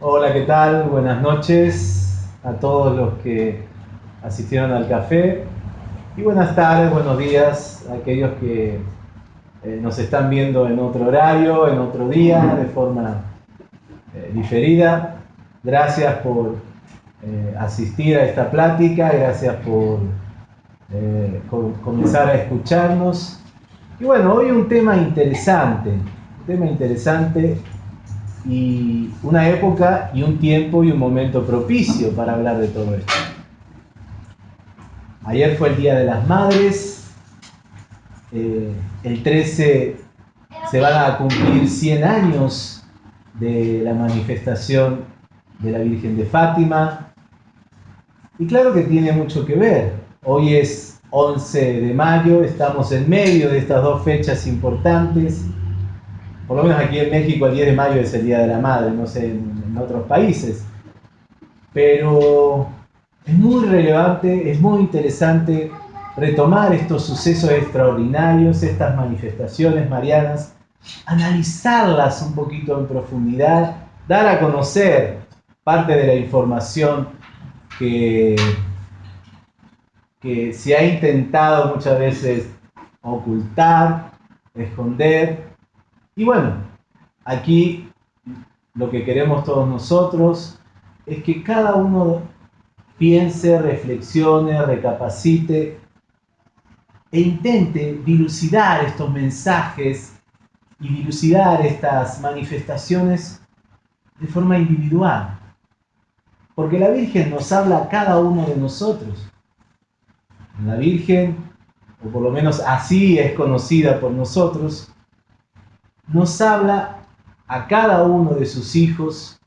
Hola, ¿qué tal? Buenas noches a todos los que asistieron al café y buenas tardes, buenos días a aquellos que eh, nos están viendo en otro horario, en otro día, de forma eh, diferida. Gracias por eh, asistir a esta plática, gracias por comenzar a escucharnos. Y bueno, hoy un tema interesante, un tema interesante y una época y un tiempo y un momento propicio para hablar de todo esto. Ayer fue el Día de las Madres, eh, el 13 se van a cumplir 100 años de la manifestación de la Virgen de Fátima. Y claro que tiene mucho que ver. Hoy es 11 de mayo, estamos en medio de estas dos fechas importantes por lo menos aquí en México el 10 de mayo es el Día de la Madre, no sé en, otros países. Pero es muy relevante, es muy interesante retomar estos sucesos extraordinarios, estas manifestaciones marianas, analizarlas un poquito en profundidad, dar a conocer parte de la información que, que se ha intentado muchas veces ocultar, esconder, y bueno, aquí lo que queremos todos nosotros es que cada uno piense, reflexione, recapacite e intente dilucidar estos mensajes y dilucidar estas manifestaciones de forma individual. Porque la Virgen nos habla a cada uno de nosotros. La Virgen, o por lo menos así es conocida por nosotros, nos habla a cada uno de sus hijos,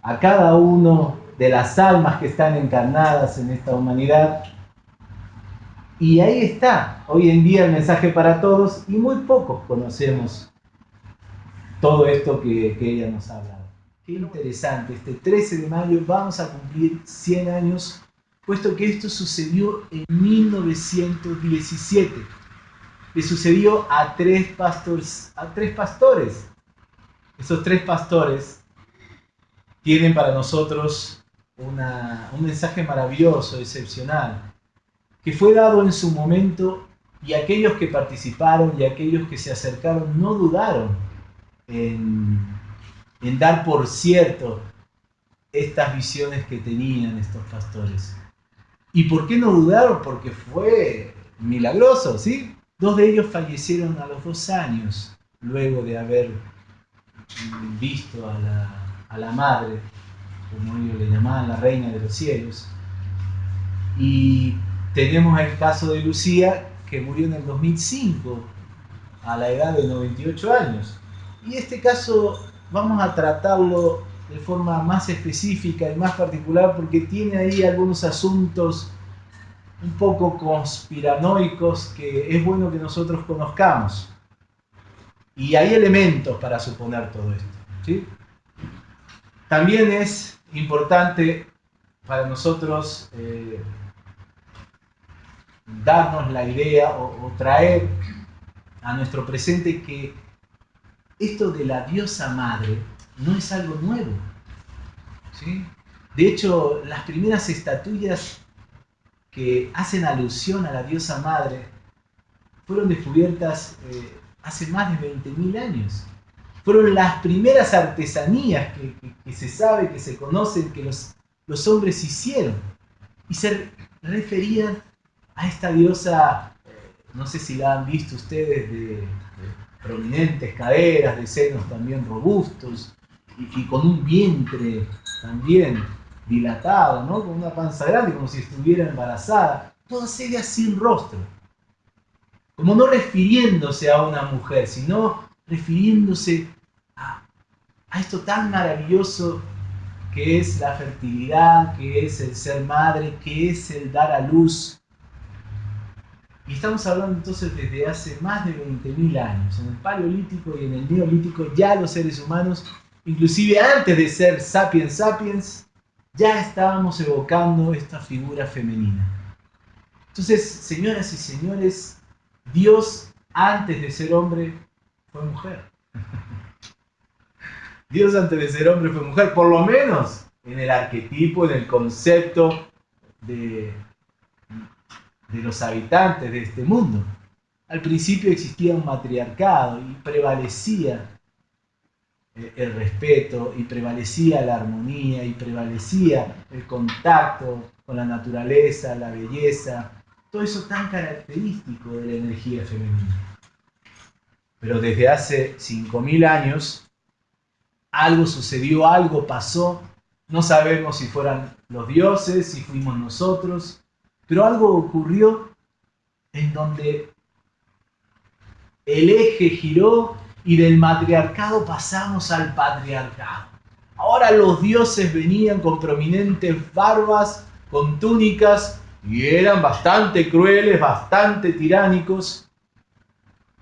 a cada uno de las almas que están encarnadas en esta humanidad. Y ahí está, hoy en día el mensaje para todos y muy pocos conocemos todo esto que, ella nos ha hablado. Qué interesante, este 13 de mayo vamos a cumplir 100 años, puesto que esto sucedió en 1917 le sucedió a tres, pastores, a tres pastores. Esos tres pastores tienen para nosotros un mensaje maravilloso, excepcional, que fue dado en su momento y aquellos que participaron y aquellos que se acercaron no dudaron en, en dar por cierto estas visiones que tenían estos pastores. ¿Y por qué no dudaron? Porque fue milagroso, ¿sí? Dos de ellos fallecieron a los dos años, luego de haber visto a la, madre, como ellos le llamaban, la reina de los cielos. Y tenemos el caso de Lucía, que murió en el 2005, a la edad de 98 años. Y este caso vamos a tratarlo de forma más específica y más particular porque tiene ahí algunos asuntos un poco conspiranoicos que es bueno que nosotros conozcamos. Y hay elementos para suponer todo esto. ¿sí? También es importante para nosotros eh, darnos la idea o, traer a nuestro presente que esto de la diosa madre no es algo nuevo. ¿sí? De hecho, las primeras estatuillas que hacen alusión a la diosa madre fueron descubiertas eh, hace más de 20.000 años. Fueron las primeras artesanías que, se sabe, que se conocen, que los, los hombres hicieron. Y se referían a esta diosa, eh, no sé si la han visto ustedes, de, prominentes caderas, de senos también robustos, y, y con un vientre también dilatada, ¿no? con una panza grande, como si estuviera embarazada, todas ellas sin rostro. Como no refiriéndose a una mujer, sino refiriéndose a, a esto tan maravilloso que es la fertilidad, que es el ser madre, que es el dar a luz. Y estamos hablando entonces desde hace más de 20.000 años. En el Paleolítico y en el Neolítico ya los seres humanos, inclusive antes de ser sapiens sapiens, ya estábamos evocando esta figura femenina. Entonces, señoras y señores, Dios antes de ser hombre fue mujer. Dios antes de ser hombre fue mujer, por lo menos en el arquetipo, en el concepto de, de los habitantes de este mundo. Al principio existía un matriarcado y prevalecía eh, el respeto y prevalecía la armonía y prevalecía el contacto con la naturaleza, la belleza, todo eso tan característico de la energía femenina. Pero desde hace 5.000 años algo sucedió, algo pasó, no sabemos si fueran los dioses, si fuimos nosotros, pero algo ocurrió en donde el eje giró y del matriarcado pasamos al patriarcado. Ahora los dioses venían con prominentes barbas, con túnicas, y eran bastante crueles, bastante tiránicos.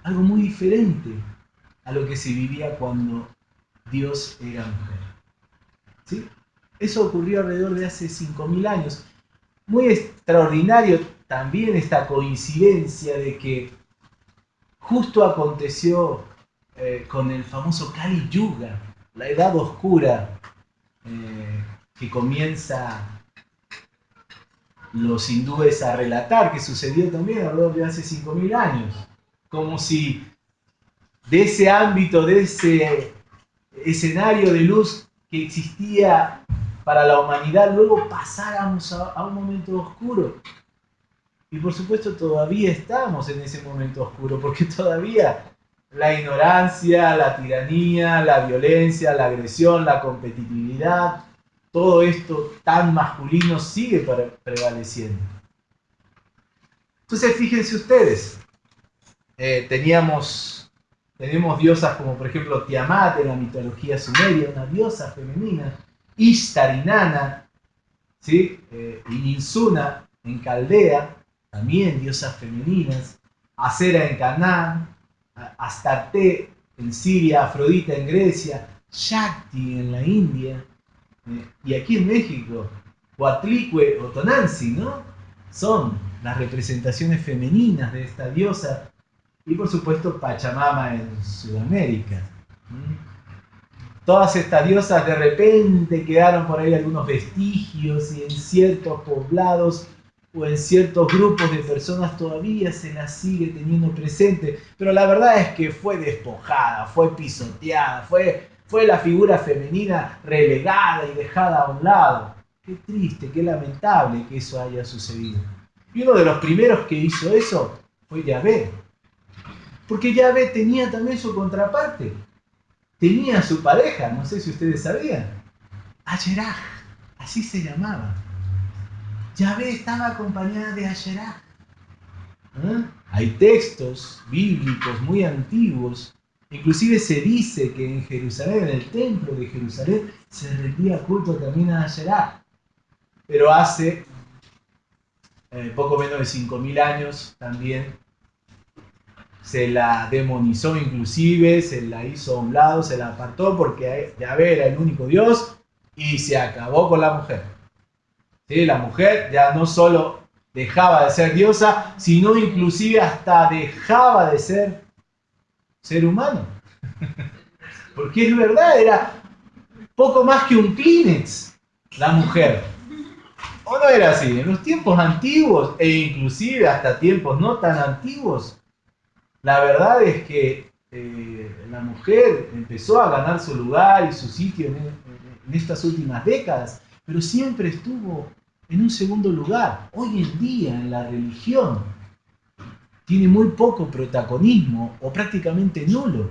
Algo muy diferente a lo que se vivía cuando Dios era mujer. ¿Sí? Eso ocurrió alrededor de hace 5.000 años. Muy extraordinario también esta coincidencia de que justo aconteció eh, con el famoso Kali Yuga, la edad oscura eh, que comienza los hindúes a relatar, que sucedió también alrededor de hace 5.000 años, como si de ese ámbito, de ese escenario de luz que existía para la humanidad, luego pasáramos a un momento oscuro. Y por supuesto todavía estamos en ese momento oscuro, porque todavía la ignorancia, la tiranía, la violencia, la agresión, la competitividad, todo esto tan masculino sigue prevaleciendo. Entonces fíjense ustedes, eh, teníamos, diosas como por ejemplo Tiamat en la mitología sumeria, una diosa femenina, Ishtar y Nana, ¿sí? Eh, en Caldea, también diosas femeninas, Acera en Canaán, Astarte en Siria, Afrodita en Grecia, Shakti en la India, eh, y aquí en México, Huatlicue o Tonanzi, ¿no? Son las representaciones femeninas de esta diosa, y por supuesto Pachamama en Sudamérica. Todas estas diosas de repente quedaron por ahí algunos vestigios y en ciertos poblados o en ciertos grupos de personas todavía se la sigue teniendo presente, pero la verdad es que fue despojada, fue pisoteada, fue, fue la figura femenina relegada y dejada a un lado. Qué triste, qué lamentable que eso haya sucedido. Y uno de los primeros que hizo eso fue Yahvé. Porque Yahvé tenía también su contraparte. Tenía su pareja, no sé si ustedes sabían. Ayeraj, así se llamaba. Yahvé estaba acompañada de Asherah. ¿Eh? Hay textos bíblicos muy antiguos. Inclusive se dice que en Jerusalén, en el templo de Jerusalén, se rendía culto también a Asherah. Pero hace eh, poco menos de 5.000 años también se la demonizó inclusive, se la hizo a un lado, se la apartó porque Yahvé era el único Dios y se acabó con la mujer. La mujer ya no solo dejaba de ser diosa, sino inclusive hasta dejaba de ser ser humano. Porque es verdad, era poco más que un Kleenex la mujer. ¿O no era así? En los tiempos antiguos e inclusive hasta tiempos no tan antiguos, la verdad es que eh, la mujer empezó a ganar su lugar y su sitio en estas últimas décadas, pero siempre estuvo en un segundo lugar. Hoy en día en la religión tiene muy poco protagonismo o prácticamente nulo.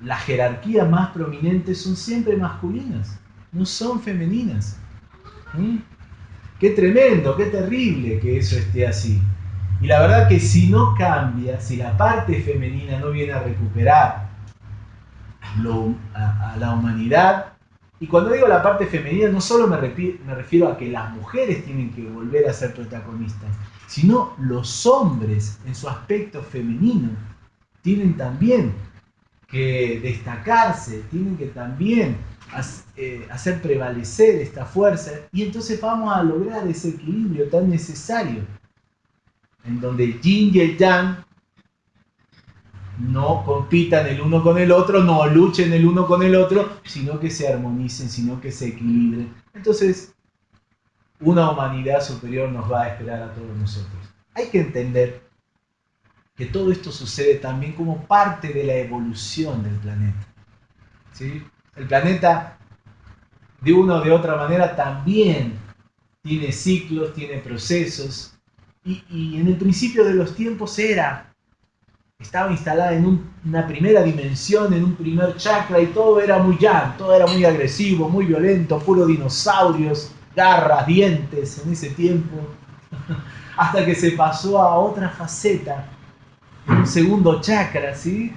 Las jerarquías más prominentes son siempre masculinas, no son femeninas. ¿Mm? Qué tremendo, qué terrible que eso esté así. Y la verdad que si no cambia, si la parte femenina no viene a recuperar a la humanidad, y cuando digo la parte femenina, no solo me, refiero a que las mujeres tienen que volver a ser protagonistas, sino los hombres en su aspecto femenino tienen también que destacarse, tienen que también eh, hacer prevalecer esta fuerza y entonces vamos a lograr ese equilibrio tan necesario en donde el yin y el yang no compitan el uno con el otro, no luchen el uno con el otro, sino que se armonicen, sino que se equilibren. Entonces, una humanidad superior nos va a esperar a todos nosotros. Hay que entender que todo esto sucede también como parte de la evolución del planeta. ¿sí? El planeta, de una o de otra manera, también tiene ciclos, tiene procesos, y, en el principio de los tiempos era, estaba instalada en una primera dimensión, en un primer chakra, y todo era muy yang, todo era muy agresivo, muy violento, puro dinosaurios, garras, dientes en ese tiempo, hasta que se pasó a otra faceta, un segundo chakra, ¿sí?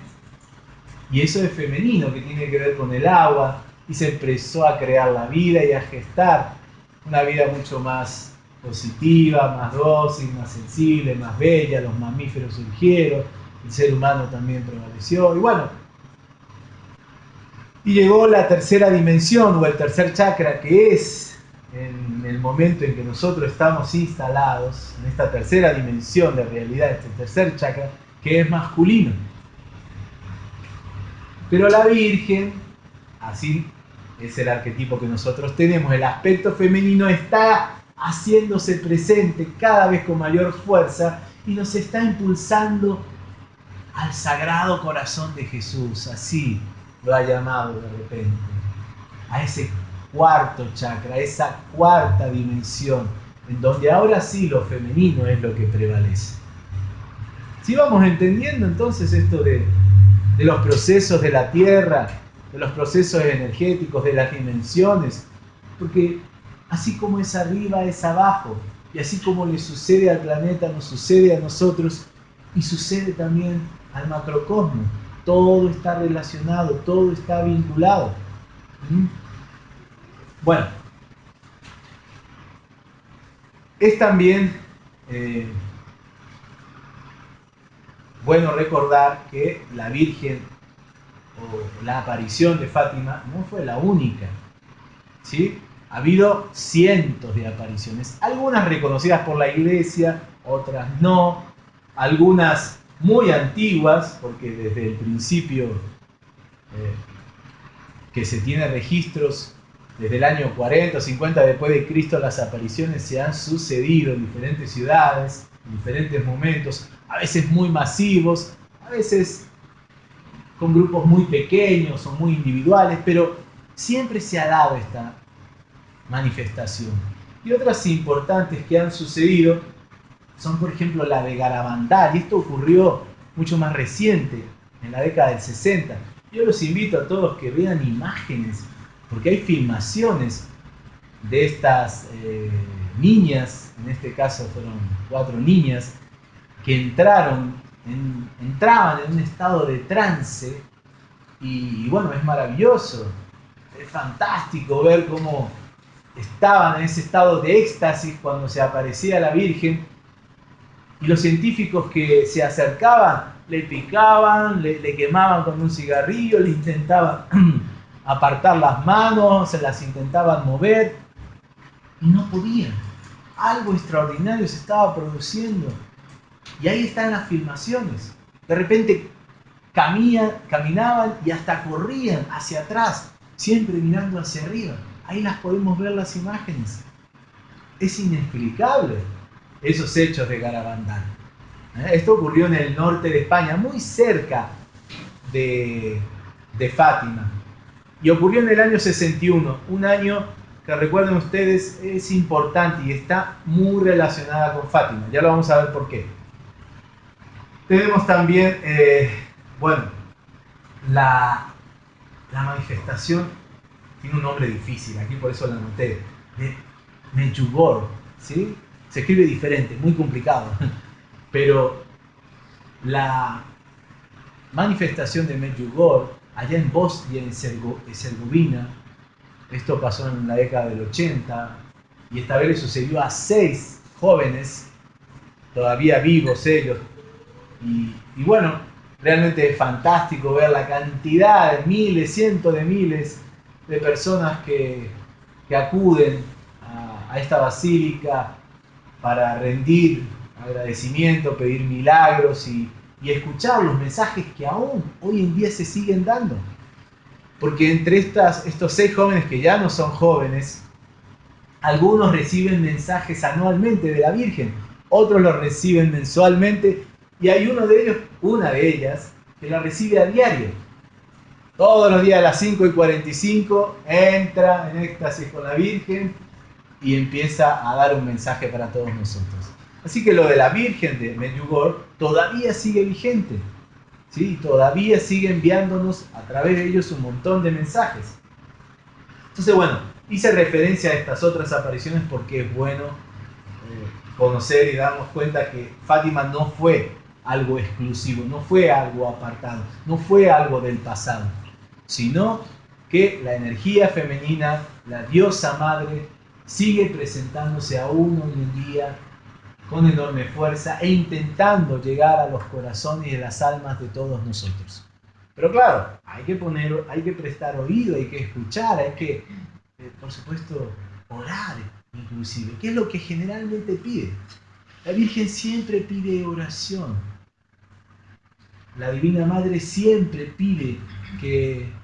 Y eso es femenino, que tiene que ver con el agua, y se empezó a crear la vida y a gestar una vida mucho más positiva, más dócil, más sensible, más bella, los mamíferos surgieron, el ser humano también prevaleció, y bueno, y llegó la tercera dimensión o el tercer chakra, que es en el momento en que nosotros estamos instalados, en esta tercera dimensión de realidad, este tercer chakra, que es masculino. Pero la Virgen, así es el arquetipo que nosotros tenemos, el aspecto femenino está haciéndose presente cada vez con mayor fuerza y nos está impulsando al sagrado corazón de Jesús, así lo ha llamado de repente, a ese cuarto chakra, a esa cuarta dimensión, en donde ahora sí lo femenino es lo que prevalece. Si vamos entendiendo entonces esto de, de los procesos de la Tierra, de los procesos energéticos, de las dimensiones, porque así como es arriba, es abajo. Y así como le sucede al planeta, nos sucede a nosotros y sucede también al macrocosmo. Todo está relacionado, todo está vinculado. ¿Mm? Bueno, es también eh, bueno recordar que la Virgen o la aparición de Fátima no fue la única. ¿sí? Ha habido cientos de apariciones, algunas reconocidas por la iglesia, otras no, algunas muy antiguas, porque desde el principio eh, que se tiene registros, desde el año 40 o 50 después de Cristo, las apariciones se han sucedido en diferentes ciudades, en diferentes momentos, a veces muy masivos, a veces con grupos muy pequeños o muy individuales, pero siempre se ha dado esta manifestación. Y otras importantes que han sucedido son, por ejemplo, la de Garabandal, y esto ocurrió mucho más reciente, en la década del 60. Yo los invito a todos que vean imágenes, porque hay filmaciones de estas eh, niñas, en este caso fueron cuatro niñas, que entraron, entraban en un estado de trance, y bueno, es maravilloso, es fantástico ver cómo estaban en ese estado de éxtasis cuando se aparecía la Virgen y los científicos que se acercaban le picaban, le, quemaban con un cigarrillo, le intentaban apartar las manos, se las intentaban mover y no podían. Algo extraordinario se estaba produciendo. Y ahí están las filmaciones. De repente caminaban y hasta corrían hacia atrás, siempre mirando hacia arriba. Ahí las podemos ver las imágenes. Es inexplicable esos hechos de Garabandal. ¿Eh? Esto ocurrió en el norte de España, muy cerca de, Fátima. Y ocurrió en el año 61, un año que recuerden ustedes es importante y está muy relacionada con Fátima. Ya lo vamos a ver por qué. Tenemos también, eh, bueno, la manifestación tiene un nombre difícil, aquí por eso lo anoté, de ¿sí? Se escribe diferente, muy complicado, pero la manifestación de Medjugorje allá en Bosnia y Herzegovina, esto pasó en la década del 80, y esta vez le sucedió a seis jóvenes, todavía vivos ellos, y, y bueno, realmente es fantástico ver la cantidad miles, cientos de miles de personas que, acuden a, esta basílica para rendir agradecimiento, pedir milagros y, escuchar los mensajes que aún hoy en día se siguen dando. Porque entre estas, estos seis jóvenes que ya no son jóvenes, algunos reciben mensajes anualmente de la Virgen, otros los reciben mensualmente y hay uno de ellos, una de ellas, que la recibe a diario. Todos los días a las 5 y 45 entra en éxtasis con la Virgen y empieza a dar un mensaje para todos nosotros. Así que lo de la Virgen de Medjugorje todavía sigue vigente. ¿sí? Todavía sigue enviándonos a través de ellos un montón de mensajes. Entonces, bueno, hice referencia a estas otras apariciones porque es bueno eh, conocer y darnos cuenta que Fátima no fue algo exclusivo, no fue algo apartado, no fue algo del pasado, sino que la energía femenina, la diosa madre, sigue presentándose aún hoy en día con enorme fuerza e intentando llegar a los corazones y las almas de todos nosotros. Pero claro, hay que poner, hay que prestar oído, hay que escuchar, hay que, eh, por supuesto, orar inclusive, ¿Qué es lo que generalmente pide. La Virgen siempre pide oración. La Divina Madre siempre pide que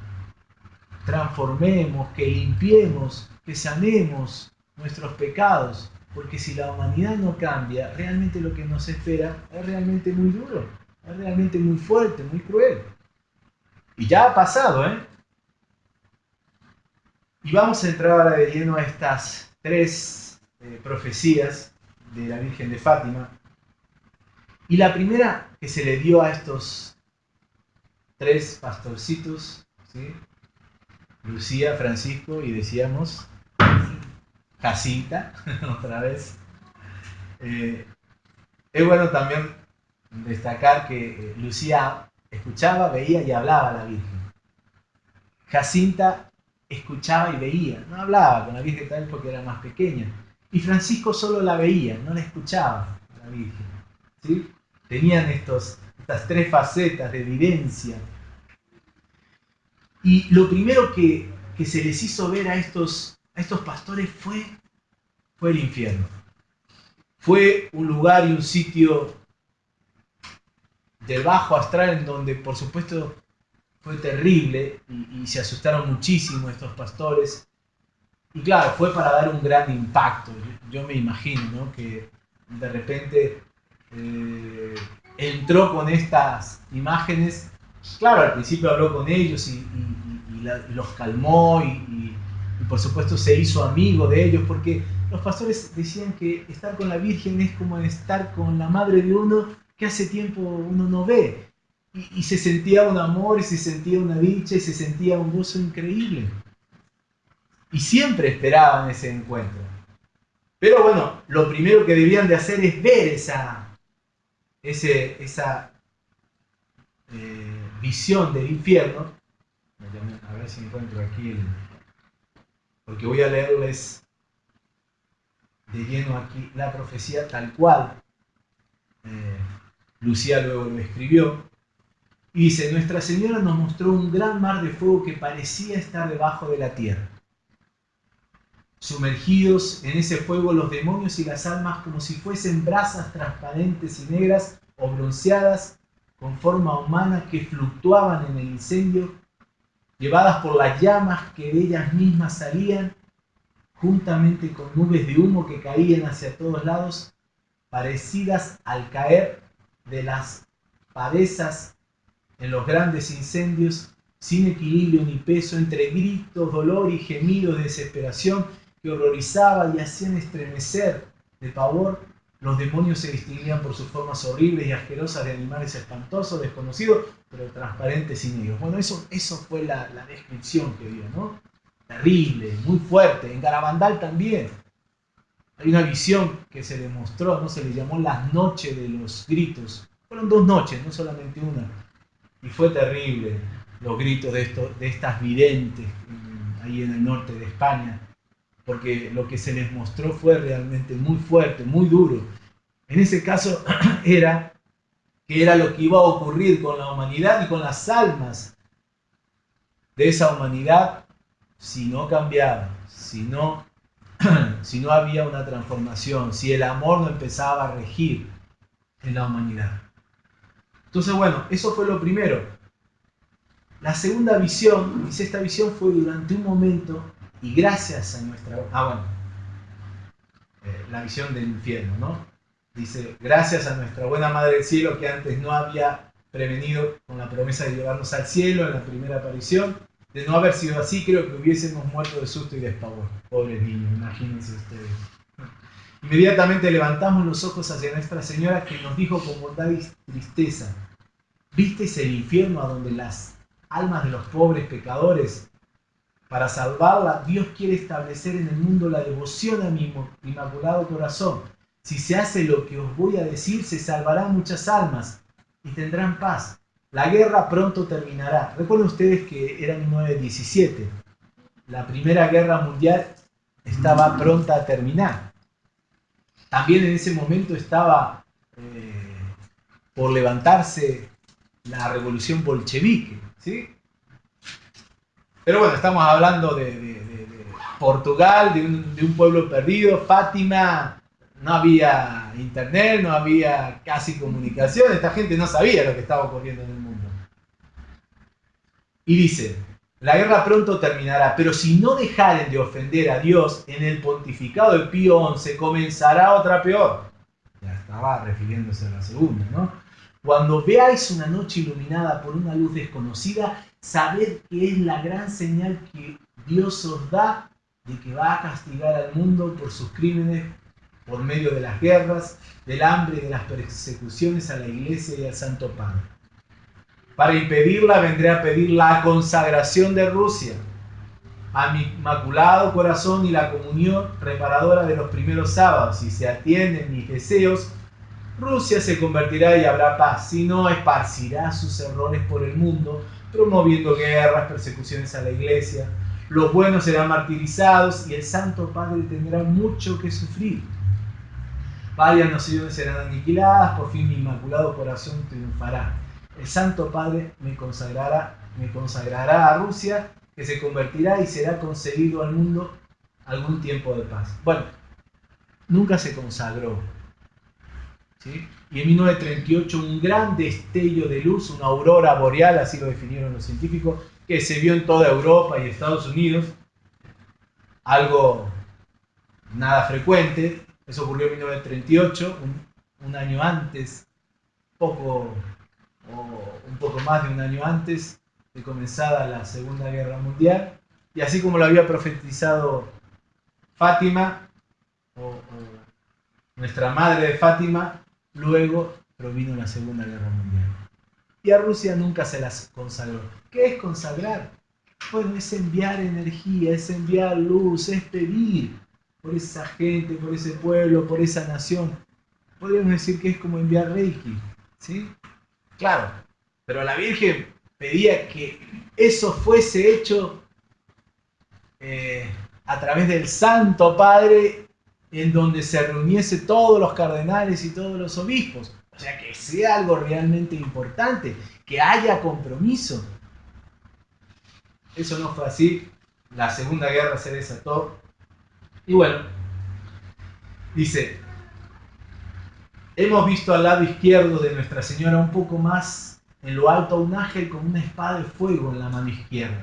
transformemos, que limpiemos, que sanemos nuestros pecados, porque si la humanidad no cambia, realmente lo que nos espera es realmente muy duro, es realmente muy fuerte, muy cruel. Y ya ha pasado, ¿eh? Y vamos a entrar ahora de lleno a estas tres eh, profecías de la Virgen de Fátima. Y la primera que se le dio a estos tres pastorcitos, ¿sí? Lucía, Francisco y decíamos Jacinta, otra vez. Eh, es bueno también destacar que eh, Lucía escuchaba, veía y hablaba a la Virgen. Jacinta escuchaba y veía, no hablaba con la Virgen tal porque era más pequeña. Y Francisco solo la veía, no la escuchaba a la Virgen. ¿sí? Tenían estos, estas tres facetas de evidencia y lo primero que, se les hizo ver a estos, a estos pastores fue, fue el infierno. Fue un lugar y un sitio del bajo astral en donde por supuesto fue terrible y, se asustaron muchísimo estos pastores. Y claro, fue para dar un gran impacto. Yo, me imagino que de repente eh, entró con estas imágenes claro, al principio habló con ellos y, los calmó y, por supuesto se hizo amigo de ellos porque los pastores decían que estar con la Virgen es como estar con la madre de uno que hace tiempo uno no ve. Y, se sentía un amor y se sentía una dicha y se sentía un gozo increíble. Y siempre esperaban ese encuentro. Pero bueno, lo primero que debían de hacer es ver esa, ese, esa eh, visión del infierno, a ver si encuentro aquí el, porque voy a leerles de lleno aquí la profecía tal cual eh, Lucía luego lo escribió. Y dice, Nuestra Señora nos mostró un gran mar de fuego que parecía estar debajo de la tierra. Sumergidos en ese fuego los demonios y las almas como si fuesen brasas transparentes y negras o bronceadas con forma humana que fluctuaban en el incendio, llevadas por las llamas que de ellas mismas salían, juntamente con nubes de humo que caían hacia todos lados, parecidas al caer de las pavesas en los grandes incendios, sin equilibrio ni peso, entre gritos, dolor y gemidos de desesperación que horrorizaban y hacían estremecer de pavor los demonios se distinguían por sus formas horribles y asquerosas de animales espantosos, desconocidos, pero transparentes y negros. Bueno, eso, eso fue la, descripción que dio, ¿no? Terrible, muy fuerte. En Garabandal también. Hay una visión que se le mostró, ¿no? Se le llamó las noches de los gritos. Fueron dos noches, no solamente una. Y fue terrible los gritos de, esto, de estas videntes ahí en el norte de España porque lo que se les mostró fue realmente muy fuerte, muy duro. En ese caso era que era lo que iba a ocurrir con la humanidad y con las almas de esa humanidad si no cambiaba, si no, si no había una transformación, si el amor no empezaba a regir en la humanidad. Entonces, bueno, eso fue lo primero. La segunda visión, dice, esta visión fue durante un momento y gracias a nuestra... Ah, bueno, eh, la visión del infierno, ¿no? Dice, gracias a nuestra buena Madre del Cielo que antes no había prevenido con la promesa de llevarnos al cielo en la primera aparición. De no haber sido así, creo que hubiésemos muerto de susto y de espavor. Pobres niños, imagínense ustedes. Inmediatamente levantamos los ojos hacia Nuestra Señora que nos dijo con bondad y tristeza, ¿visteis el infierno a donde las almas de los pobres pecadores, para salvarla, Dios quiere establecer en el mundo la devoción a mi inmaculado corazón? Si se hace lo que os voy a decir, se salvarán muchas almas y tendrán paz. La guerra pronto terminará. Recuerden ustedes que era 1917. La Primera Guerra Mundial estaba pronta a terminar. También en ese momento estaba eh, por levantarse la revolución bolchevique. ¿sí? Pero bueno, estamos hablando de, Portugal, de un, pueblo perdido, Fátima, no había internet, no había casi comunicación, esta gente no sabía lo que estaba ocurriendo en el mundo. Y dice, la guerra pronto terminará, pero si no dejaren de ofender a Dios, en el pontificado de Pío XI comenzará otra peor. Ya estaba refiriéndose a la segunda, ¿no? Cuando veáis una noche iluminada por una luz desconocida, sabed que es la gran señal que Dios os da de que va a castigar al mundo por sus crímenes por medio de las guerras, del hambre y de las persecuciones a la iglesia y al Santo Padre. Para impedirla vendré a pedir la consagración de Rusia a mi inmaculado corazón y la comunión reparadora de los primeros sábados. Si se atienden mis deseos, Rusia se convertirá y habrá paz, si no esparcirá sus errores por el mundo, promoviendo guerras, persecuciones a la iglesia. Los buenos serán martirizados y el Santo Padre tendrá mucho que sufrir. Varias naciones serán aniquiladas, por fin mi inmaculado corazón triunfará. El Santo Padre me consagrará, me consagrará a Rusia, que se convertirá y será concedido al mundo algún tiempo de paz. Bueno, nunca se consagró. Y en 1938 un gran destello de luz, una aurora boreal, así lo definieron los científicos, que se vio en toda Europa y Estados Unidos, algo nada frecuente, eso ocurrió en 1938, un, año antes, poco o un poco más de un año antes de comenzada la Segunda Guerra Mundial. Y así como lo había profetizado Fátima, o, nuestra madre de Fátima, luego provino la Segunda Guerra Mundial. Y a Rusia nunca se las consagró. ¿Qué es consagrar? Bueno, es enviar energía, es enviar luz, es pedir por esa gente, por ese pueblo, por esa nación. Podríamos decir que es como enviar Reiki, ¿sí? Claro, pero la Virgen pedía que eso fuese hecho eh, a través del Santo Padre, en donde se reuniese todos los cardenales y todos los obispos. O sea, que sea algo realmente importante, que haya compromiso. Eso no fue así. La Segunda Guerra se desató y bueno, dice, hemos visto al lado izquierdo de Nuestra Señora un poco más en lo alto un ángel con una espada de fuego en la mano izquierda.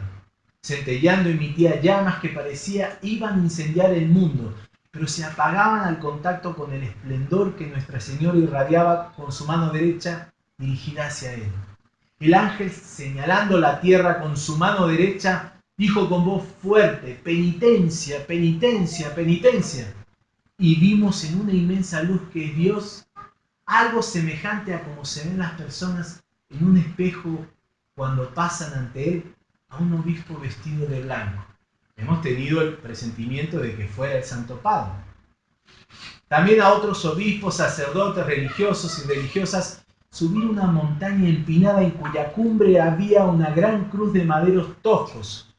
Centellando emitía llamas que parecía iban a incendiar el mundo, pero se apagaban al contacto con el esplendor que Nuestra Señora irradiaba con su mano derecha dirigida hacia él. El ángel, señalando la tierra con su mano derecha, dijo con voz fuerte, penitencia, penitencia, penitencia. Y vimos en una inmensa luz que es Dios algo semejante a como se ven las personas en un espejo cuando pasan ante Él a un obispo vestido de blanco. Hemos tenido el presentimiento de que fuera el Santo Padre. También a otros obispos, sacerdotes, religiosos y religiosas subir una montaña empinada en cuya cumbre había una gran cruz de maderos toscos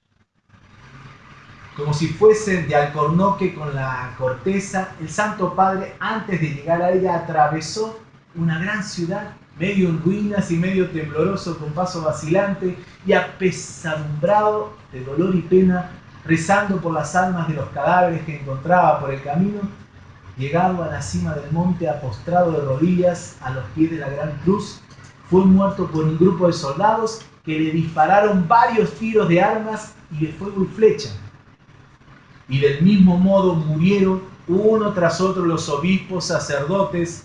como si fuesen de alcornoque con la corteza, el Santo Padre, antes de llegar a ella, atravesó una gran ciudad, medio en ruinas y medio tembloroso, con paso vacilante y apesadumbrado de dolor y pena, rezando por las almas de los cadáveres que encontraba por el camino, llegado a la cima del monte apostrado de rodillas a los pies de la gran cruz, fue muerto por un grupo de soldados que le dispararon varios tiros de armas y de fuego y flecha. Y del mismo modo murieron uno tras otro los obispos, sacerdotes,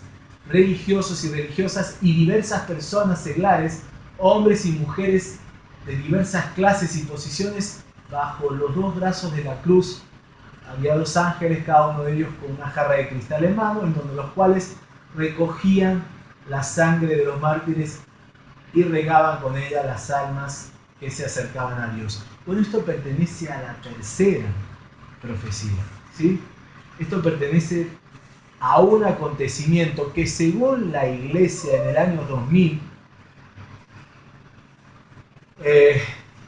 religiosos y religiosas y diversas personas seglares, hombres y mujeres de diversas clases y posiciones, bajo los dos brazos de la cruz. Había dos ángeles, cada uno de ellos con una jarra de cristal en mano, en donde los cuales recogían la sangre de los mártires y regaban con ella las almas que se acercaban a Dios. Bueno, esto pertenece a la tercera profecía. ¿sí? Esto pertenece a un acontecimiento que según la iglesia en el año 2000, eh,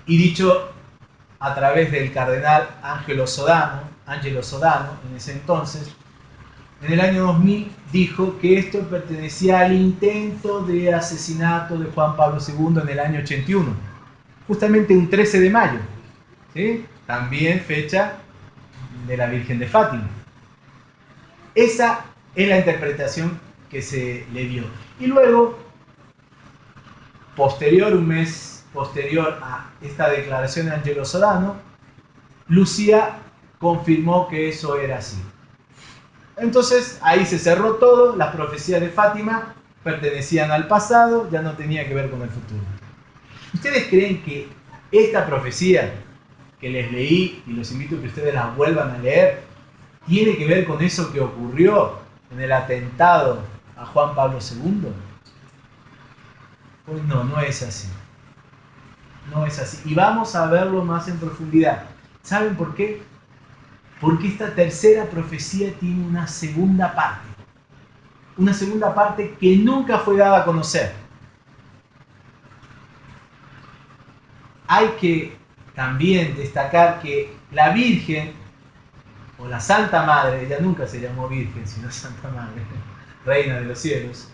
y dicho a través del cardenal Angelo Sodano, Angelo Sodano en ese entonces, en el año 2000 dijo que esto pertenecía al intento de asesinato de Juan Pablo II en el año 81, justamente un 13 de mayo, también fecha de la Virgen de Fátima. Esa es la interpretación que se le dio. Y luego, posterior, un mes posterior a esta declaración de Angelo Sodano, Lucía confirmó que eso era así. Entonces ahí se cerró todo, las profecías de Fátima pertenecían al pasado, ya no tenía que ver con el futuro. ¿Ustedes creen que esta profecía que les leí, y los invito a que ustedes la vuelvan a leer, tiene que ver con eso que ocurrió en el atentado a Juan Pablo II? Pues no, no es así. No es así. Y vamos a verlo más en profundidad. ¿Saben por qué? Porque esta tercera profecía tiene una segunda parte. Una segunda parte que nunca fue dada a conocer. Hay que también destacar que la Virgen, o la Santa Madre, ella nunca se llamó Virgen, sino Santa Madre, Reina de los cielos,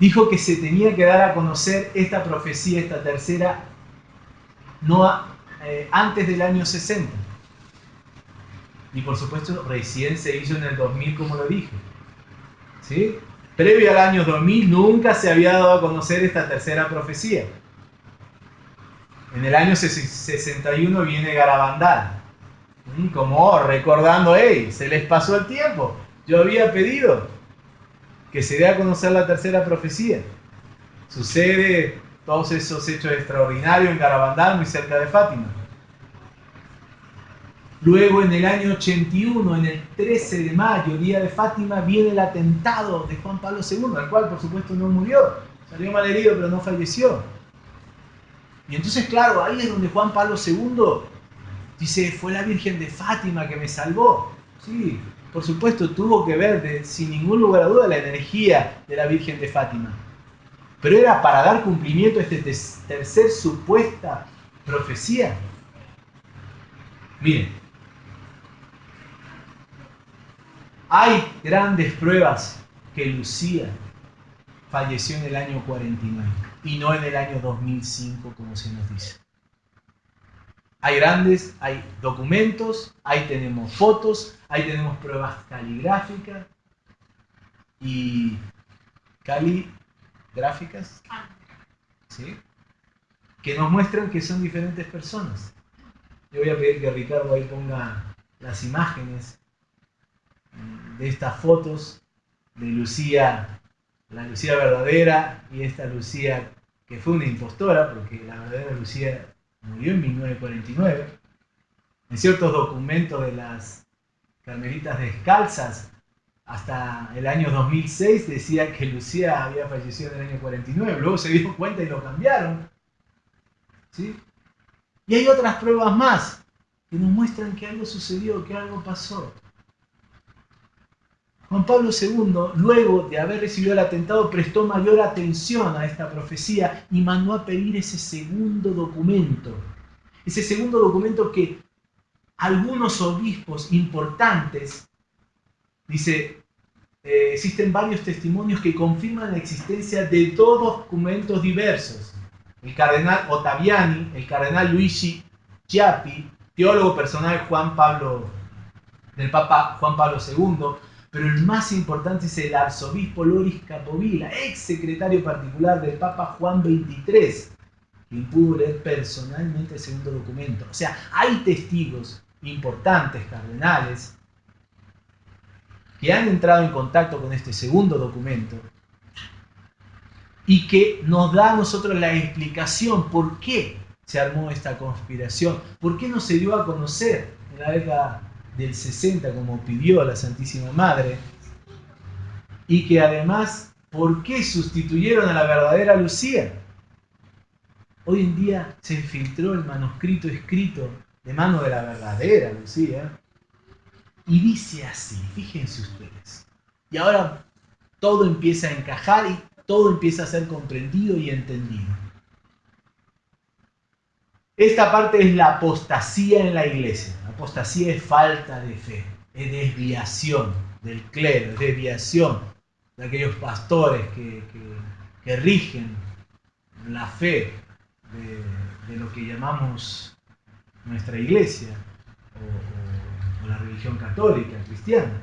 dijo que se tenía que dar a conocer esta profecía, esta tercera, no eh, antes del año 60. Y por supuesto, recién se hizo en el 2000, como lo dije. ¿Sí? Previo al año 2000 nunca se había dado a conocer esta tercera profecía. En el año 61 viene Garabandal. Como recordando, hey, se les pasó el tiempo. Yo había pedido que se dé a conocer la tercera profecía. Sucede todos esos hechos extraordinarios en Garabandal, muy cerca de Fátima. Luego en el año 81, en el 13 de mayo, día de Fátima, viene el atentado de Juan Pablo II, al cual por supuesto no murió, salió mal herido pero no falleció. Y entonces, claro, ahí es donde Juan Pablo II dice, fue la Virgen de Fátima que me salvó. Sí, por supuesto, tuvo que ver, sin ningún lugar a duda, la energía de la Virgen de Fátima. Pero era para dar cumplimiento a esta tercer supuesta profecía. Miren, Hay grandes pruebas que Lucía falleció en el año 49 y no en el año 2005 como se nos dice. Hay grandes, hay documentos, ahí tenemos fotos, ahí tenemos pruebas caligráficas y caligráficas, ¿sí? que nos muestran que son diferentes personas. Yo voy a pedir que Ricardo ahí ponga las imágenes de estas fotos de Lucía, la Lucía verdadera y esta Lucía que fue una impostora, porque la verdadera Lucía murió en 1949. En ciertos documentos de las Carmelitas Descalzas, hasta el año 2006 decía que Lucía había fallecido en el año 49, luego se dio cuenta y lo cambiaron. ¿Sí? Y hay otras pruebas más que nos muestran que algo sucedió, que algo pasó. Juan Pablo II, luego de haber recibido el atentado, prestó mayor atención a esta profecía y mandó a pedir ese segundo documento. Ese segundo documento que algunos obispos importantes, dice, eh, existen varios testimonios que confirman la existencia de dos documentos diversos. El cardenal Ottaviani, el cardenal Luigi Chiappi, teólogo personal Juan Pablo, del Papa Juan Pablo II, pero el más importante es el arzobispo Loris Capovilla, ex secretario particular del Papa Juan XXIII, quien pudo leer personalmente el segundo documento. O sea, hay testigos importantes, cardenales, que han entrado en contacto con este segundo documento y que nos da a nosotros la explicación por qué se armó esta conspiración, por qué no se dio a conocer en la década del 60 como pidió la Santísima Madre y que además, ¿por qué sustituyeron a la verdadera Lucía? Hoy en día se filtró el manuscrito escrito de mano de la verdadera Lucía y dice así, fíjense ustedes. Y ahora todo empieza a encajar y todo empieza a ser comprendido y entendido. Esta parte es la apostasía en la iglesia. Apostasía es falta de fe, es desviación del clero, es desviación de aquellos pastores que, rigen la fe de, lo que llamamos nuestra iglesia la religión católica, cristiana.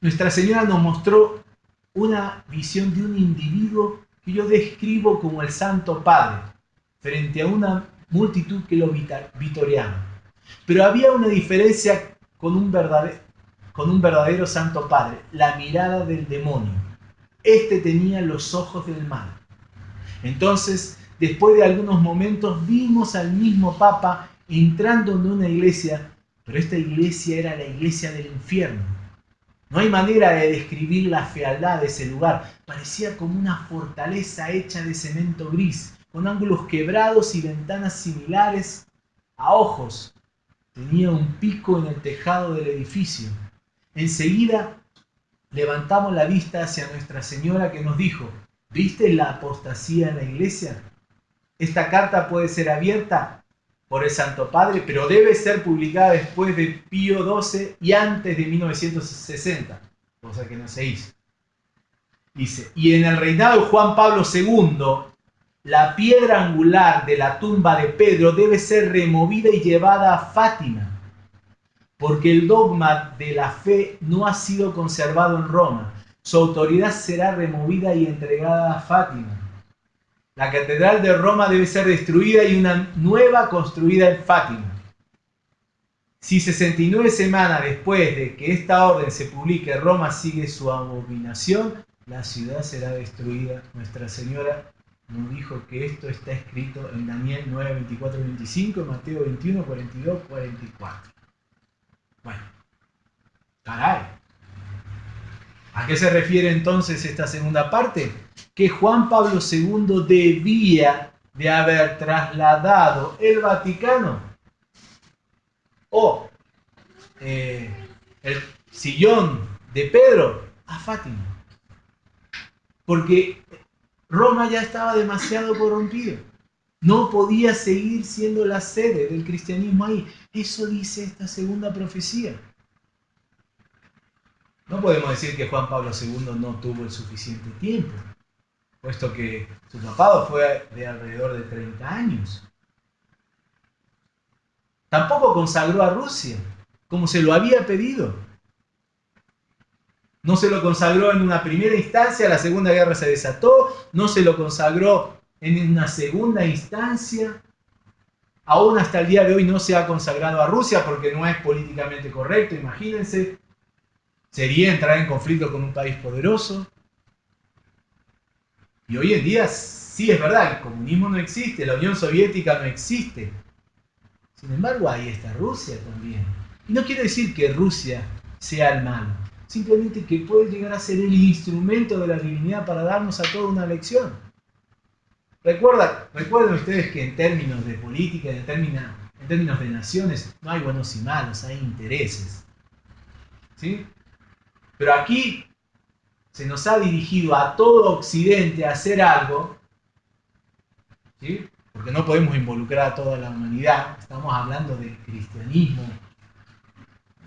Nuestra Señora nos mostró una visión de un individuo que yo describo como el Santo Padre, frente a una multitud que lo vitoreaba. Pero había una diferencia con un, verdadero, con un verdadero Santo Padre, la mirada del demonio. Este tenía los ojos del mal. Entonces, después de algunos momentos, vimos al mismo Papa entrando en una iglesia pero esta iglesia era la iglesia del infierno. No hay manera de describir la fealdad de ese lugar. Parecía como una fortaleza hecha de cemento gris, con ángulos quebrados y ventanas similares a ojos. Tenía un pico en el tejado del edificio. Enseguida levantamos la vista hacia Nuestra Señora que nos dijo, ¿viste la apostasía en la iglesia? Esta carta puede ser abierta por el Santo Padre, pero debe ser publicada después de Pío XII y antes de 1960, cosa que no se hizo. Dice, y en el reinado de Juan Pablo II, la piedra angular de la tumba de Pedro debe ser removida y llevada a Fátima, porque el dogma de la fe no ha sido conservado en Roma. Su autoridad será removida y entregada a Fátima la catedral de Roma debe ser destruida y una nueva construida en Fátima. Si 69 semanas después de que esta orden se publique, Roma sigue su abominación, la ciudad será destruida. Nuestra Señora nos dijo que esto está escrito en Daniel 9, 24, 25, Mateo 21, 42, 44. Bueno, caray. ¿A qué se refiere entonces esta segunda parte? Que Juan Pablo II debía de haber trasladado el Vaticano o eh, el sillón de Pedro a Fátima. Porque Roma ya estaba demasiado corrompido. No podía seguir siendo la sede del cristianismo ahí. Eso dice esta segunda profecía. No podemos decir que Juan Pablo II no tuvo el suficiente tiempo, puesto que su papado fue de alrededor de 30 años. Tampoco consagró a Rusia, como se lo había pedido. No se lo consagró en una primera instancia, la Segunda Guerra se desató, no se lo consagró en una segunda instancia. Aún hasta el día de hoy no se ha consagrado a Rusia porque no es políticamente correcto, imagínense sería entrar en conflicto con un país poderoso. Y hoy en día sí es verdad, el comunismo no existe, la Unión Soviética no existe. Sin embargo, ahí está Rusia también. Y no quiere decir que Rusia sea el malo, simplemente que puede llegar a ser el instrumento de la divinidad para darnos a toda una lección. Recuerda, recuerden ustedes que en términos de política, en términos, en términos de naciones, no hay buenos y malos, hay intereses. ¿Sí? Pero aquí se nos ha dirigido a todo Occidente a hacer algo, ¿sí? porque no podemos involucrar a toda la humanidad, estamos hablando del cristianismo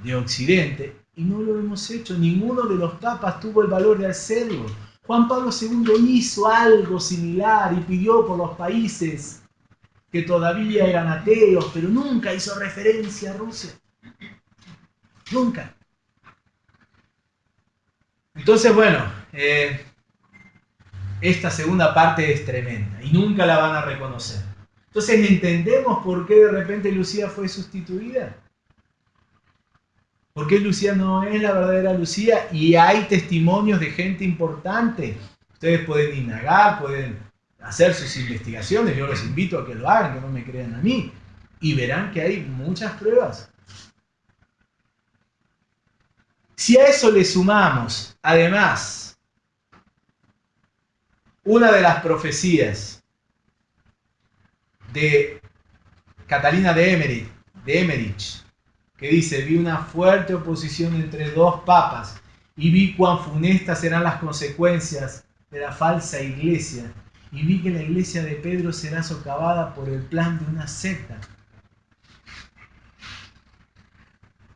de Occidente, y no lo hemos hecho, ninguno de los papas tuvo el valor de hacerlo. Juan Pablo II hizo algo similar y pidió por los países que todavía eran ateos, pero nunca hizo referencia a Rusia. Nunca. Entonces, bueno, eh, esta segunda parte es tremenda y nunca la van a reconocer. Entonces, ¿entendemos por qué de repente Lucía fue sustituida? ¿Por qué Lucía no es la verdadera Lucía? Y hay testimonios de gente importante. Ustedes pueden indagar, pueden hacer sus investigaciones. Yo los invito a que lo hagan, que no me crean a mí. Y verán que hay muchas pruebas. Si a eso le sumamos, además, una de las profecías de Catalina de Emmerich, de Emmerich que dice, vi una fuerte oposición entre dos papas y vi cuán funestas serán las consecuencias de la falsa iglesia y vi que la iglesia de Pedro será socavada por el plan de una secta.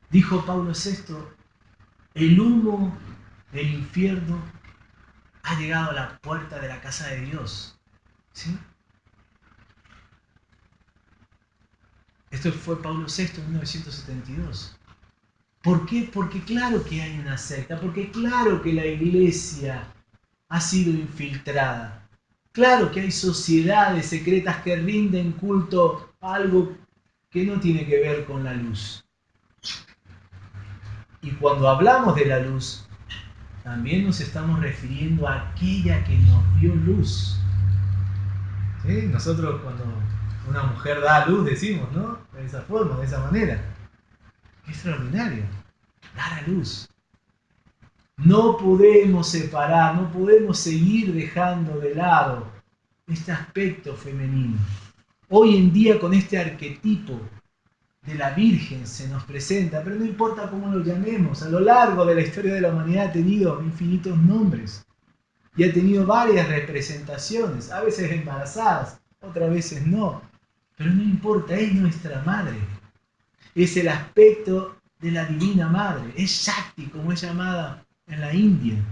Dijo Pablo VI, el humo del infierno ha llegado a la puerta de la casa de Dios. ¿Sí? Esto fue Pablo VI en 1972. ¿Por qué? Porque claro que hay una secta, porque claro que la iglesia ha sido infiltrada. Claro que hay sociedades secretas que rinden culto a algo que no tiene que ver con la luz. Y cuando hablamos de la luz, también nos estamos refiriendo a aquella que nos dio luz. Nosotros cuando una mujer da a luz, decimos, ¿no? De esa forma, de esa manera. Qué extraordinario. Dar a luz. No podemos separar, no podemos seguir dejando de lado este aspecto femenino. Hoy en día con este arquetipo de la Virgen se nos presenta, pero no importa cómo lo llamemos, a lo largo de la historia de la humanidad ha tenido infinitos nombres y ha tenido varias representaciones, a veces embarazadas, otras veces no. Pero no importa, es nuestra madre. Es el aspecto de la divina madre. Es Shakti, como es llamada en la India.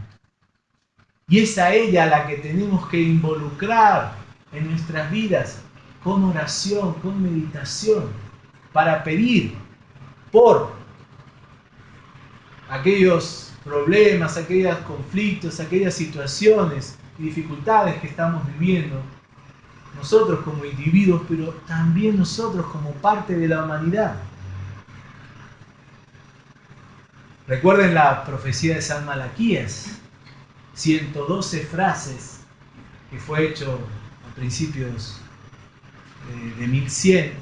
Y es a ella la que tenemos que involucrar en nuestras vidas con oración, con meditación, para pedir por aquellos problemas, aquellos conflictos, aquellas situaciones y dificultades que estamos viviendo nosotros como individuos, pero también nosotros como parte de la humanidad. Recuerden la profecía de San Malaquías, 112 frases que fue hecho a principios de, 1100,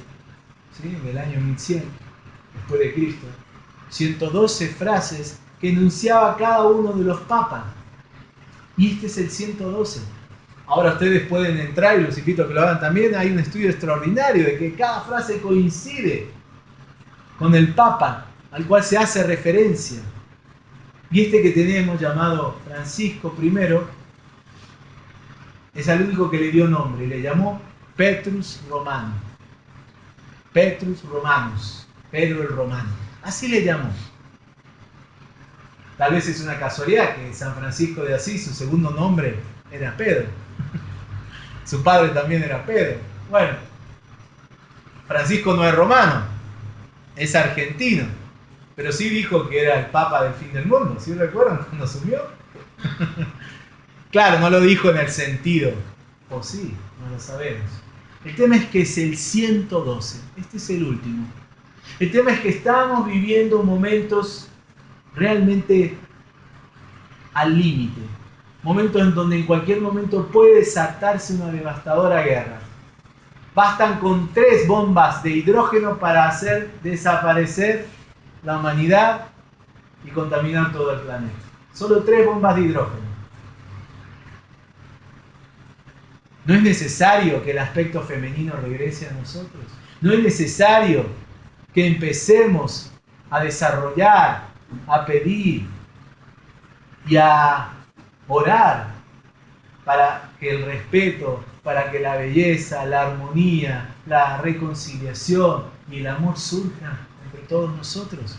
del año 1100, después de Cristo. 112 frases que enunciaba cada uno de los papas. Y este es el 112 Ahora ustedes pueden entrar y los invito a que lo hagan también. Hay un estudio extraordinario de que cada frase coincide con el Papa al cual se hace referencia. Y este que tenemos llamado Francisco I es el único que le dio nombre y le llamó Petrus Romano. Petrus Romanus, Pedro el Romano. Así le llamó. Tal vez es una casualidad que San Francisco de Asís, su segundo nombre era Pedro. Su padre también era Pedro. Bueno, Francisco no es romano, es argentino, pero sí dijo que era el papa del fin del mundo, ¿sí recuerdan cuando asumió? claro, no lo dijo en el sentido, o sí, no lo sabemos. El tema es que es el 112, este es el último. El tema es que estamos viviendo momentos realmente al límite, momentos en donde en cualquier momento puede desatarse una devastadora guerra. Bastan con tres bombas de hidrógeno para hacer desaparecer la humanidad y contaminar todo el planeta. Solo tres bombas de hidrógeno. No es necesario que el aspecto femenino regrese a nosotros. No es necesario que empecemos a desarrollar, a pedir y a orar para que el respeto, para que la belleza, la armonía, la reconciliación y el amor surjan entre todos nosotros.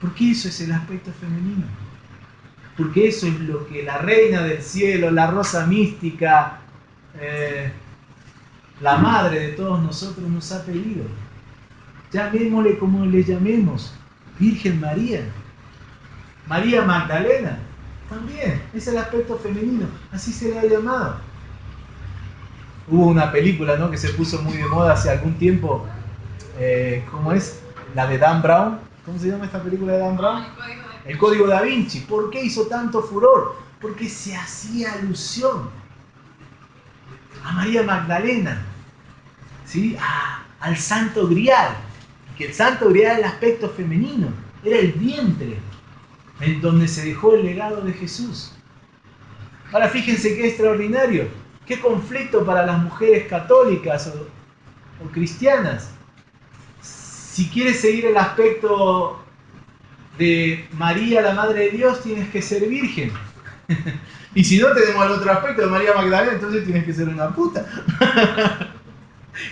Porque eso es el aspecto femenino. Porque eso es lo que la reina del cielo, la rosa mística, eh, la madre de todos nosotros, nos ha pedido. Llamémosle como le llamemos, Virgen María. María Magdalena, también, es el aspecto femenino, así se le ha llamado. Hubo una película ¿no? que se puso muy de moda hace algún tiempo, eh, ¿cómo es? La de Dan Brown. ¿Cómo se llama esta película de Dan Brown? El Código da Vinci. ¿Por qué hizo tanto furor? Porque se hacía alusión a María Magdalena, ¿sí? al Santo Grial. Que el Santo Grial era el aspecto femenino, era el vientre en donde se dejó el legado de Jesús. Ahora fíjense qué extraordinario, qué conflicto para las mujeres católicas o, cristianas. Si quieres seguir el aspecto de María, la Madre de Dios, tienes que ser virgen. y si no tenemos el otro aspecto de María Magdalena, entonces tienes que ser una puta.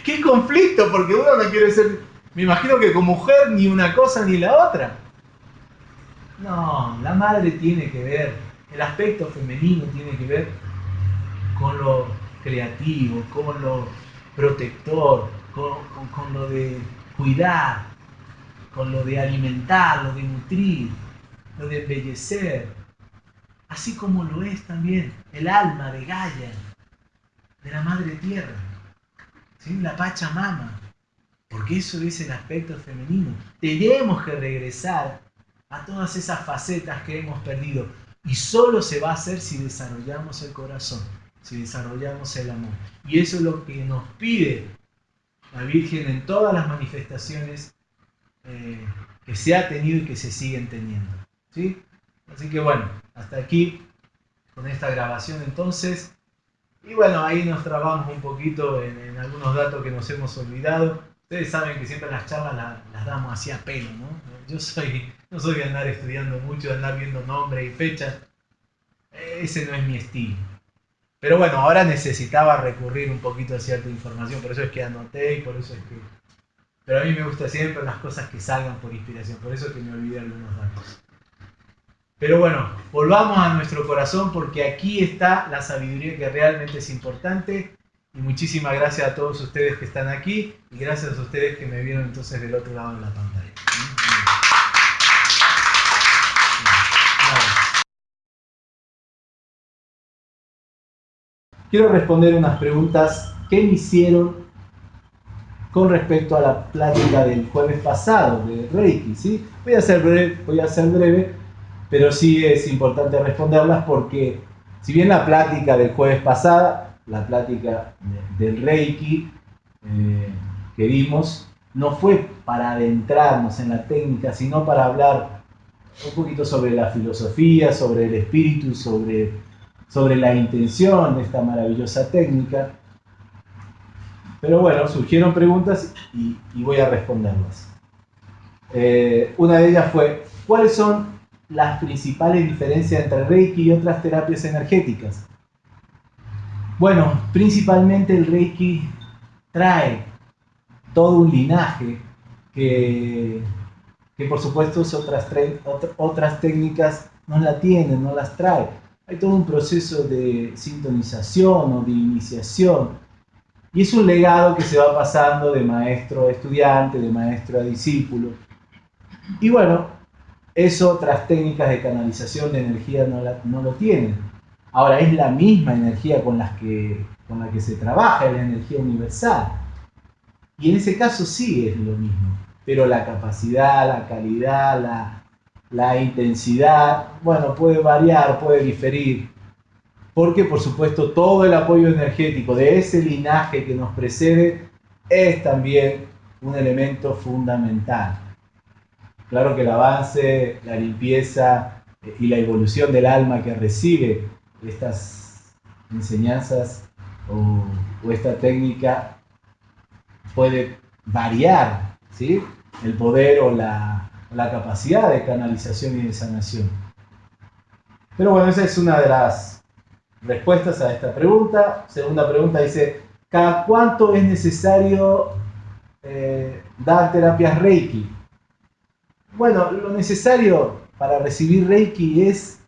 ¡Qué conflicto! Porque uno no quiere ser, me imagino que como mujer, ni una cosa ni la otra. No, la madre tiene que ver, el aspecto femenino tiene que ver con lo creativo, con lo protector, con, lo de cuidar, con lo de alimentar, lo de nutrir, lo de embellecer, así como lo es también el alma de Gaia, de la Madre Tierra, ¿sí? la Pachamama, porque eso es el aspecto femenino. Tenemos que regresar a todas esas facetas que hemos perdido y solo se va a hacer si desarrollamos el corazón, si desarrollamos el amor. Y eso es lo que nos pide la Virgen en todas las manifestaciones eh, que se ha tenido y que se siguen teniendo. ¿sí? Así que bueno, hasta aquí con esta grabación entonces. Y bueno, ahí nos trabamos un poquito en, algunos datos que nos hemos olvidado. Ustedes saben que siempre las charlas las, damos así a pelo, ¿no? Yo soy, no soy de andar estudiando mucho, de andar viendo nombres y fechas. Ese no es mi estilo. Pero bueno, ahora necesitaba recurrir un poquito a cierta información, por eso es que anoté y por eso es que pero a mí me gusta siempre las cosas que salgan por inspiración, por eso que me olvidé algunos datos. Pero bueno, volvamos a nuestro corazón porque aquí está la sabiduría que realmente es importante. Y muchísimas gracias a todos ustedes que están aquí y gracias a ustedes que me vieron entonces del otro lado de la pantalla. Quiero responder unas preguntas que me hicieron con respecto a la plática del jueves pasado de Reiki. ¿sí? Voy, a ser breve, voy a ser breve, pero sí es importante responderlas porque si bien la plática del jueves pasado, la plática del Reiki eh, que vimos, no fue para adentrarnos en la técnica, sino para hablar un poquito sobre la filosofía, sobre el espíritu, sobre, sobre la intención de esta maravillosa técnica. Pero bueno, surgieron preguntas y, voy a responderlas. Eh, una de ellas fue, ¿cuáles son las principales diferencias entre Reiki y otras terapias energéticas? Bueno, principalmente el Reiki trae todo un linaje que, que por supuesto otras, otras técnicas no la tienen, no las trae. Hay todo un proceso de sintonización o de iniciación y es un legado que se va pasando de maestro a estudiante, de maestro a discípulo. Y bueno, eso otras técnicas de canalización de energía no, lo tienen. Ahora, es la misma energía con, las que, con la que se trabaja, es la energía universal. Y en ese caso sí es lo mismo. Pero la capacidad, la calidad, la, la intensidad, bueno, puede variar, puede diferir porque por supuesto todo el apoyo energético de ese linaje que nos precede es también un elemento fundamental. Claro que el avance, la limpieza eh, y la evolución del alma que recibe estas enseñanzas o, esta técnica puede variar ¿sí? el poder o la, la capacidad de canalización y de sanación. Pero bueno, esa es una de las respuestas a esta pregunta. Segunda pregunta dice, ¿cada cuánto es necesario eh, dar terapias Reiki? Bueno, lo necesario para recibir Reiki es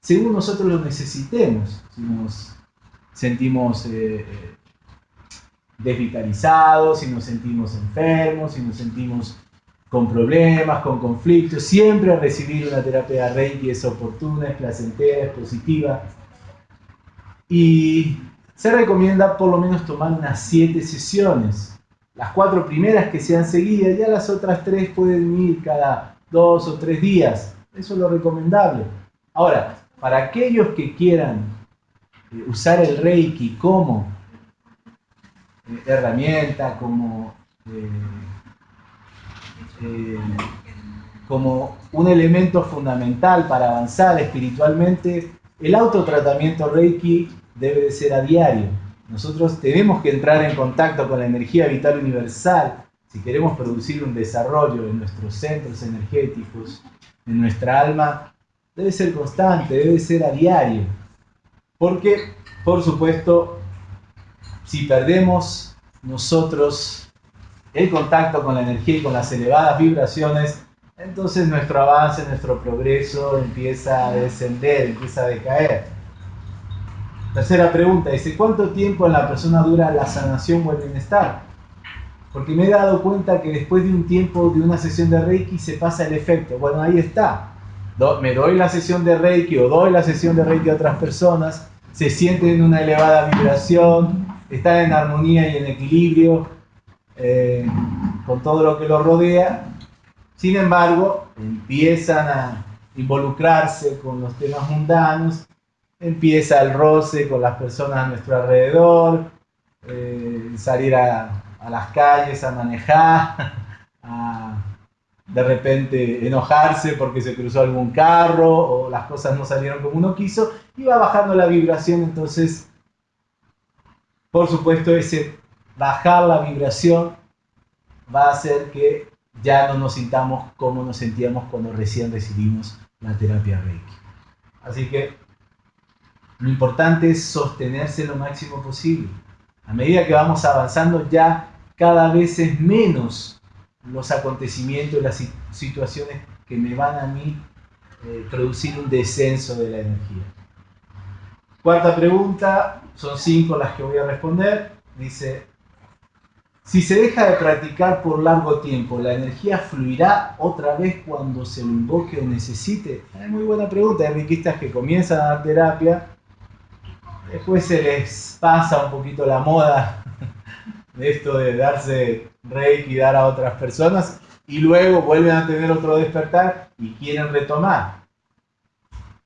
según nosotros lo necesitemos. Si nos sentimos eh, desvitalizados, si nos sentimos enfermos, si nos sentimos con problemas, con conflictos. Siempre recibir una terapia Reiki es oportuna, es placentera, es positiva. Y se recomienda por lo menos tomar unas siete sesiones. Las cuatro primeras que sean seguidas, ya las otras tres pueden ir cada dos o tres días. Eso es lo recomendable. Ahora, para aquellos que quieran eh, usar el Reiki como eh, herramienta, como, eh, como un elemento fundamental para avanzar espiritualmente, el autotratamiento Reiki debe de ser a diario. Nosotros tenemos que entrar en contacto con la energía vital universal si queremos producir un desarrollo en nuestros centros energéticos, en nuestra alma, debe ser constante, debe ser a diario. Porque, por supuesto, si perdemos nosotros el contacto con la energía y con las elevadas vibraciones, entonces nuestro avance, nuestro progreso empieza a descender, empieza a decaer. Tercera pregunta, dice, ¿cuánto tiempo en la persona dura la sanación o el bienestar? Porque me he dado cuenta que después de un tiempo de una sesión de Reiki se pasa el efecto. Bueno, ahí está. Me doy la sesión de Reiki o doy la sesión de Reiki a otras personas, se sienten en una elevada vibración, están en armonía y en equilibrio eh, con todo lo que los rodea. Sin embargo, empiezan a involucrarse con los temas mundanos empieza el roce con las personas a nuestro alrededor, eh, salir a, las calles a manejar, a de repente enojarse porque se cruzó algún carro o las cosas no salieron como uno quiso y va bajando la vibración, entonces, por supuesto, ese bajar la vibración va a hacer que ya no nos sintamos como nos sentíamos cuando recién recibimos la terapia Reiki. Así que lo importante es sostenerse lo máximo posible. A medida que vamos avanzando ya cada vez es menos los acontecimientos, las situaciones que me van a mí eh, producir un descenso de la energía. Cuarta pregunta, son cinco las que voy a responder. Dice, si se deja de practicar por largo tiempo, ¿la energía fluirá otra vez cuando se lo invoque o necesite? Es muy buena pregunta. Hay riquistas que comienzan a dar terapia Después se les pasa un poquito la moda de esto de darse reiki y dar a otras personas y luego vuelven a tener otro despertar y quieren retomar.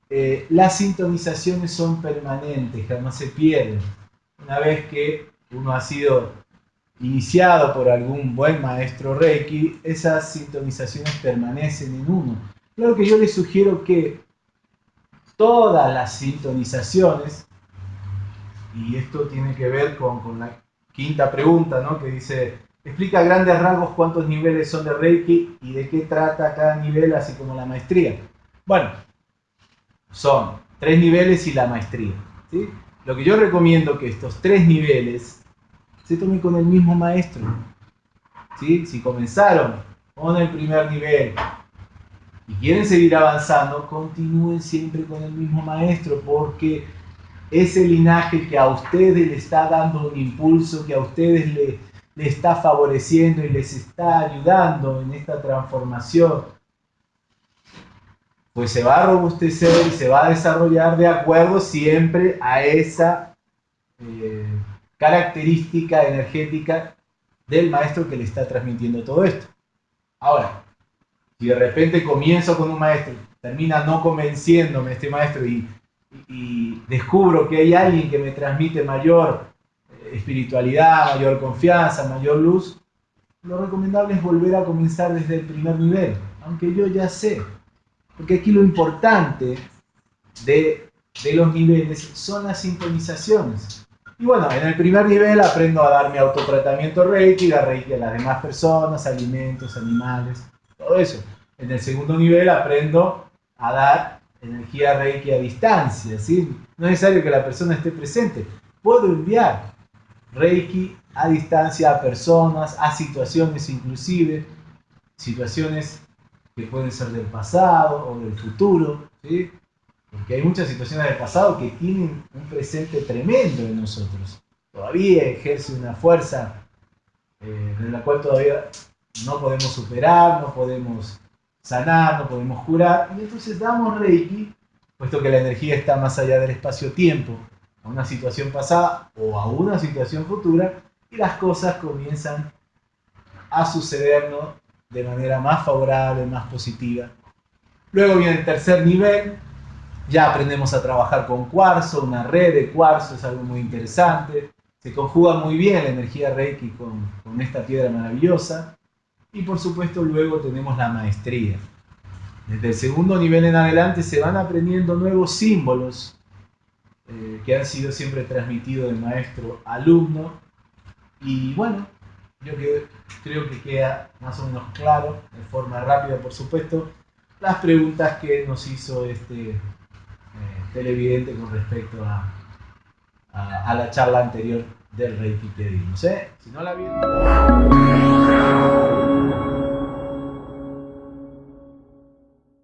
Eh, las sintonizaciones son permanentes, jamás se pierden. Una vez que uno ha sido iniciado por algún buen maestro Reiki, esas sintonizaciones permanecen en uno. Claro que yo les sugiero que todas las sintonizaciones y esto tiene que ver con, la quinta pregunta, ¿no? que dice, explica a grandes rasgos cuántos niveles son de Reiki y de qué trata cada nivel, así como la maestría. Bueno, son tres niveles y la maestría. ¿sí? Lo que yo recomiendo que estos tres niveles se tomen con el mismo maestro. ¿sí? Si comenzaron con el primer nivel y quieren seguir avanzando, continúen siempre con el mismo maestro porque ese linaje que a ustedes le está dando un impulso, que a ustedes le, le está favoreciendo y les está ayudando en esta transformación, pues se va a robustecer y se va a desarrollar de acuerdo siempre a esa característica energética del maestro que le está transmitiendo todo esto. Ahora, si de repente comienzo con un maestro, termina no convenciéndome este maestro y y descubro que hay alguien que me transmite mayor eh, espiritualidad, mayor confianza, mayor luz, lo recomendable es volver a comenzar desde el primer nivel, aunque yo ya sé. Porque aquí lo importante de, de los niveles son las sintonizaciones. Y bueno, en el primer nivel aprendo a dar mi autotratamiento Reiki, dar Reiki a las demás personas, alimentos, animales, todo eso. En el segundo nivel aprendo a dar energía Reiki a distancia, ¿sí? No es necesario que la persona esté presente. Puedo enviar Reiki a distancia a personas, a situaciones inclusive, situaciones que pueden ser del pasado o del futuro, ¿sí? Porque hay muchas situaciones del pasado que tienen un presente tremendo en nosotros. todavía ejerce una fuerza eh, de la cual todavía no podemos superar, no podemos sanar, no podemos curar. Y entonces damos Reiki, puesto que la energía está más allá del espacio-tiempo, a una situación pasada o a una situación futura, y las cosas comienzan a sucedernos de manera más favorable, más positiva. Luego viene el tercer nivel, ya aprendemos a trabajar con cuarzo, una red de cuarzo es algo muy interesante. Se conjuga muy bien la energía Reiki con, con esta piedra maravillosa. Y por supuesto luego tenemos la maestría. Desde el segundo nivel en adelante se van aprendiendo nuevos símbolos eh, que han sido siempre transmitidos de maestro a alumno. Y bueno, yo creo que queda más o menos claro, de forma rápida por supuesto, las preguntas que nos hizo este televidente con respecto a, a, la charla anterior del Reiki que. Si no la vieron...